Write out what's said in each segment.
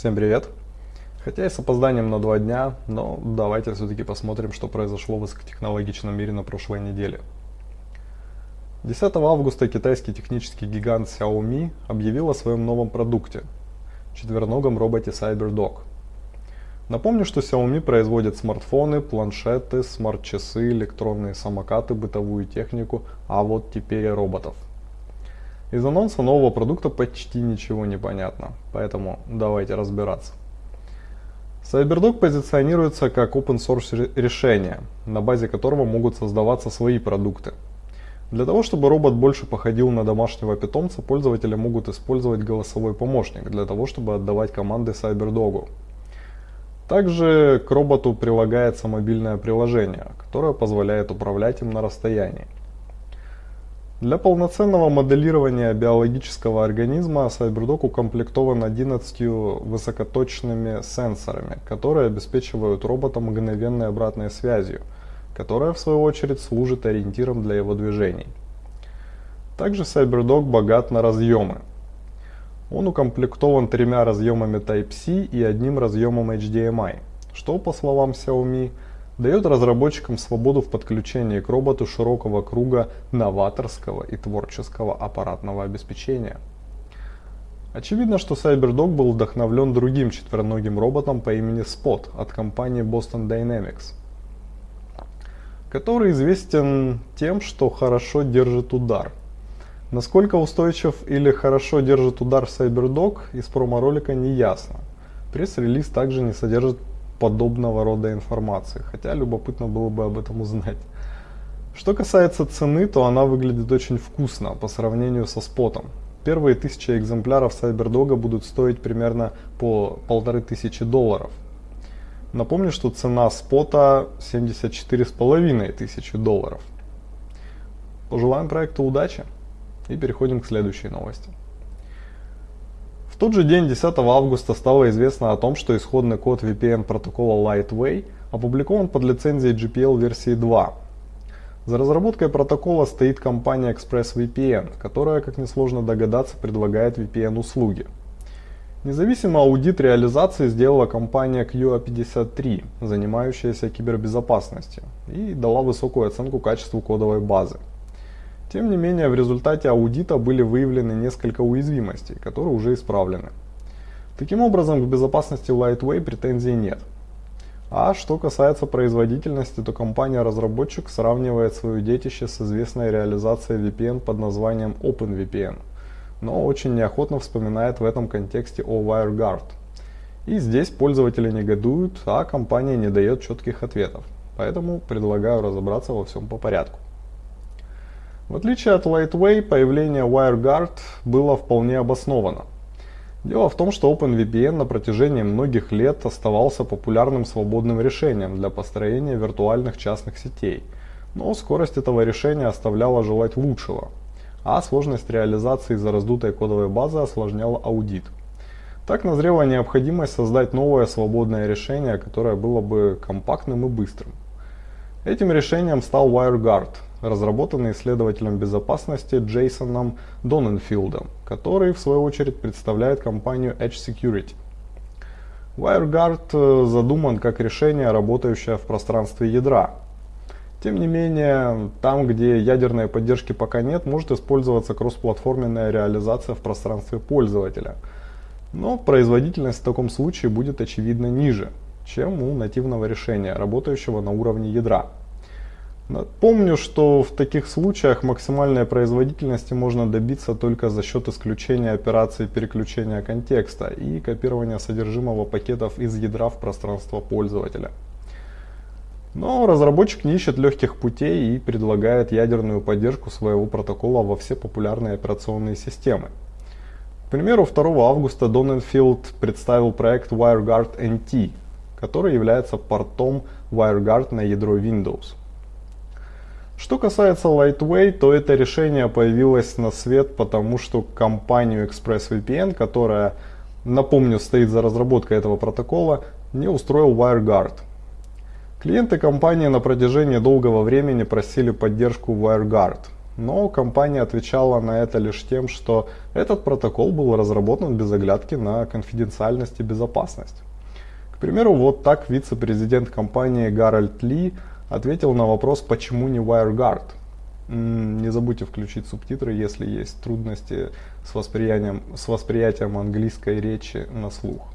Всем привет! Хотя и с опозданием на два дня, но давайте все-таки посмотрим, что произошло в высокотехнологичном мире на прошлой неделе. 10 августа китайский технический гигант Xiaomi объявил о своем новом продукте – четвероногом роботе CyberDog. Напомню, что Xiaomi производит смартфоны, планшеты, смарт-часы, электронные самокаты, бытовую технику, а вот теперь и роботов – из анонса нового продукта почти ничего не понятно, поэтому давайте разбираться. CyberDog позиционируется как open source решение, на базе которого могут создаваться свои продукты. Для того, чтобы робот больше походил на домашнего питомца, пользователи могут использовать голосовой помощник для того, чтобы отдавать команды CyberDog. Также к роботу прилагается мобильное приложение, которое позволяет управлять им на расстоянии. Для полноценного моделирования биологического организма CyberDog укомплектован 11 высокоточными сенсорами, которые обеспечивают робота мгновенной обратной связью, которая в свою очередь служит ориентиром для его движений. Также CyberDog богат на разъемы. Он укомплектован тремя разъемами Type-C и одним разъемом HDMI, что, по словам Xiaomi, дает разработчикам свободу в подключении к роботу широкого круга новаторского и творческого аппаратного обеспечения. Очевидно, что CyberDog был вдохновлен другим четвероногим роботом по имени Spot от компании Boston Dynamics, который известен тем, что хорошо держит удар. Насколько устойчив или хорошо держит удар CyberDog из промо-ролика не ясно. Пресс-релиз также не содержит подобного рода информации, хотя любопытно было бы об этом узнать. Что касается цены, то она выглядит очень вкусно по сравнению со спотом. Первые тысячи экземпляров CyberDog будут стоить примерно по полторы тысячи долларов. Напомню, что цена спота 74,5 тысячи долларов. Пожелаем проекту удачи и переходим к следующей новости тот же день, 10 августа, стало известно о том, что исходный код VPN протокола Lightway опубликован под лицензией GPL версии 2. За разработкой протокола стоит компания ExpressVPN, которая, как несложно догадаться, предлагает VPN-услуги. Независимый аудит реализации сделала компания QA53, занимающаяся кибербезопасностью, и дала высокую оценку качеству кодовой базы. Тем не менее, в результате аудита были выявлены несколько уязвимостей, которые уже исправлены. Таким образом, к безопасности Lightway претензий нет. А что касается производительности, то компания-разработчик сравнивает свое детище с известной реализацией VPN под названием OpenVPN, но очень неохотно вспоминает в этом контексте о WireGuard. И здесь пользователи негодуют, а компания не дает четких ответов. Поэтому предлагаю разобраться во всем по порядку. В отличие от Lightway, появление WireGuard было вполне обосновано. Дело в том, что OpenVPN на протяжении многих лет оставался популярным свободным решением для построения виртуальных частных сетей, но скорость этого решения оставляла желать лучшего, а сложность реализации из-за раздутой кодовой базы осложняла аудит. Так назрела необходимость создать новое свободное решение, которое было бы компактным и быстрым. Этим решением стал WireGuard, разработанный исследователем безопасности Джейсоном Доненфилдом, который в свою очередь представляет компанию Edge Security. WireGuard э, задуман как решение, работающее в пространстве ядра. Тем не менее, там, где ядерной поддержки пока нет, может использоваться кроссплатформенная реализация в пространстве пользователя. Но производительность в таком случае будет очевидно ниже, чем у нативного решения, работающего на уровне ядра. Помню, что в таких случаях максимальной производительности можно добиться только за счет исключения операции переключения контекста и копирования содержимого пакетов из ядра в пространство пользователя. Но разработчик не ищет легких путей и предлагает ядерную поддержку своего протокола во все популярные операционные системы. К примеру, 2 августа Donenfield представил проект WireGuard NT, который является портом WireGuard на ядро Windows. Что касается Lightway, то это решение появилось на свет, потому что компанию ExpressVPN, которая, напомню, стоит за разработкой этого протокола, не устроил WireGuard. Клиенты компании на протяжении долгого времени просили поддержку WireGuard, но компания отвечала на это лишь тем, что этот протокол был разработан без оглядки на конфиденциальность и безопасность. К примеру, вот так вице-президент компании Гарольд Ли ответил на вопрос, почему не WireGuard. Не забудьте включить субтитры, если есть трудности с восприятием, с восприятием английской речи на слух.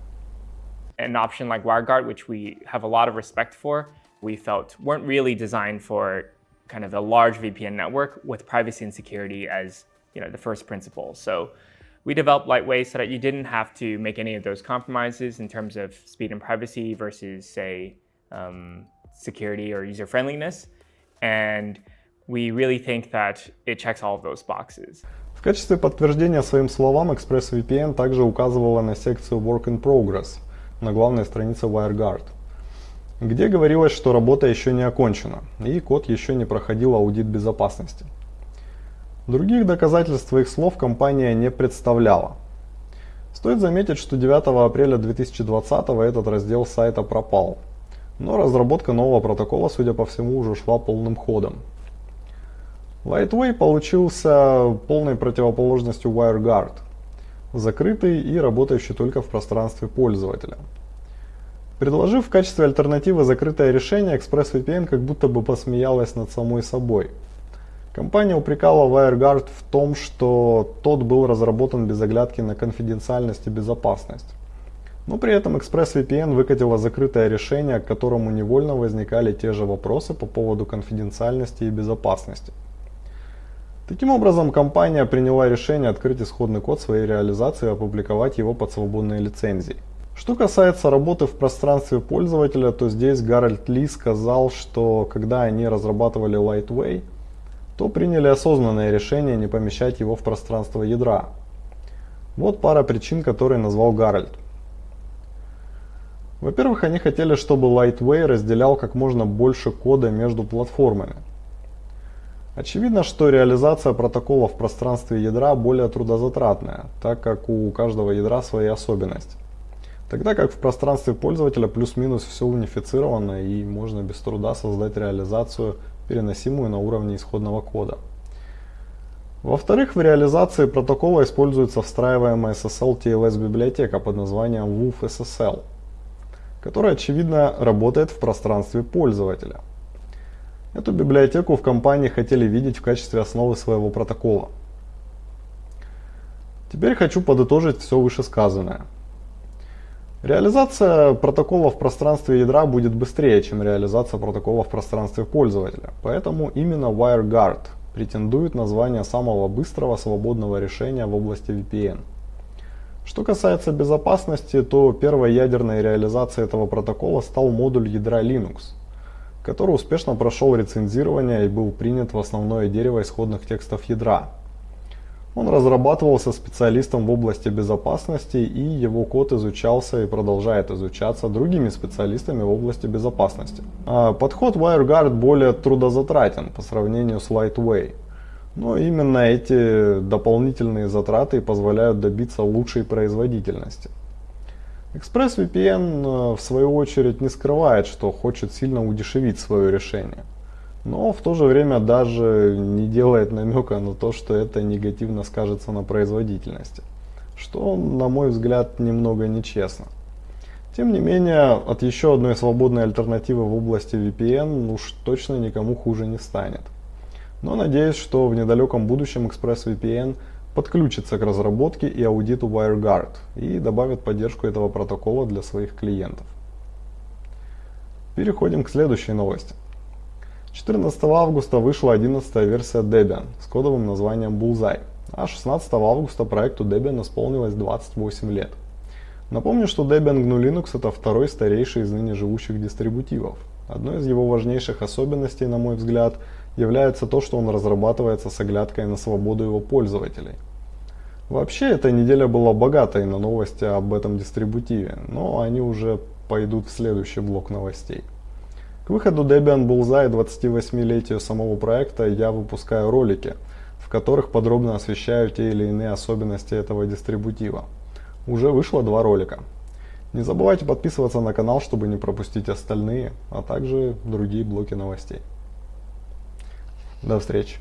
An option like WireGuard, which we have a lot of respect for, we felt weren't really designed for kind of the large VPN network with privacy and security as you know the first principle. So we developed Lightway so that you didn't have to make any of those compromises in terms of speed and privacy versus say um, security or user friendliness. And we really think that it checks all of those boxes. В качестве подтверждения своим словам ExpressVPN также указывала на секцию Work in Progress на главной странице WireGuard, где говорилось, что работа еще не окончена и код еще не проходил аудит безопасности. Других доказательств своих слов компания не представляла. Стоит заметить, что 9 апреля 2020 этот раздел сайта пропал, но разработка нового протокола, судя по всему, уже шла полным ходом. Lightway получился полной противоположностью WireGuard, закрытый и работающий только в пространстве пользователя. Предложив в качестве альтернативы закрытое решение, ExpressVPN как будто бы посмеялась над самой собой. Компания упрекала WireGuard в том, что тот был разработан без оглядки на конфиденциальность и безопасность. Но при этом ExpressVPN выкатила закрытое решение, к которому невольно возникали те же вопросы по поводу конфиденциальности и безопасности. Таким образом, компания приняла решение открыть исходный код своей реализации и опубликовать его под свободной лицензией. Что касается работы в пространстве пользователя, то здесь Гарольд Ли сказал, что когда они разрабатывали Lightway, то приняли осознанное решение не помещать его в пространство ядра. Вот пара причин, которые назвал Гарольд. Во-первых, они хотели, чтобы Lightway разделял как можно больше кода между платформами. Очевидно, что реализация протокола в пространстве ядра более трудозатратная, так как у каждого ядра свои особенности. Тогда как в пространстве пользователя плюс-минус все унифицировано и можно без труда создать реализацию, переносимую на уровне исходного кода. Во-вторых, в реализации протокола используется встраиваемая SSL TLS библиотека под названием WUF SSL, которая очевидно работает в пространстве пользователя. Эту библиотеку в компании хотели видеть в качестве основы своего протокола. Теперь хочу подытожить все вышесказанное. Реализация протокола в пространстве ядра будет быстрее, чем реализация протокола в пространстве пользователя. Поэтому именно WireGuard претендует на звание самого быстрого свободного решения в области VPN. Что касается безопасности, то первой ядерной реализацией этого протокола стал модуль ядра Linux – который успешно прошел рецензирование и был принят в основное дерево исходных текстов ядра. Он разрабатывался специалистом в области безопасности и его код изучался и продолжает изучаться другими специалистами в области безопасности. А подход WireGuard более трудозатратен по сравнению с Lightway. Но именно эти дополнительные затраты позволяют добиться лучшей производительности. ExpressVPN э, в свою очередь не скрывает, что хочет сильно удешевить свое решение. Но в то же время даже не делает намека на то, что это негативно скажется на производительности. Что, на мой взгляд, немного нечестно. Тем не менее, от еще одной свободной альтернативы в области VPN уж точно никому хуже не станет. Но надеюсь, что в недалеком будущем ExpressVPN – подключится к разработке и аудиту WireGuard и добавит поддержку этого протокола для своих клиентов. Переходим к следующей новости. 14 августа вышла 11 версия Debian с кодовым названием Bullseye, а 16 августа проекту Debian исполнилось 28 лет. Напомню, что Debian GNU Linux это второй старейший из ныне живущих дистрибутивов. Одной из его важнейших особенностей, на мой взгляд, является то, что он разрабатывается с оглядкой на свободу его пользователей. Вообще, эта неделя была богатой на новости об этом дистрибутиве, но они уже пойдут в следующий блок новостей. К выходу Debian Bullseye 28-летию самого проекта я выпускаю ролики, в которых подробно освещаю те или иные особенности этого дистрибутива. Уже вышло два ролика. Не забывайте подписываться на канал, чтобы не пропустить остальные, а также другие блоки новостей. До встречи.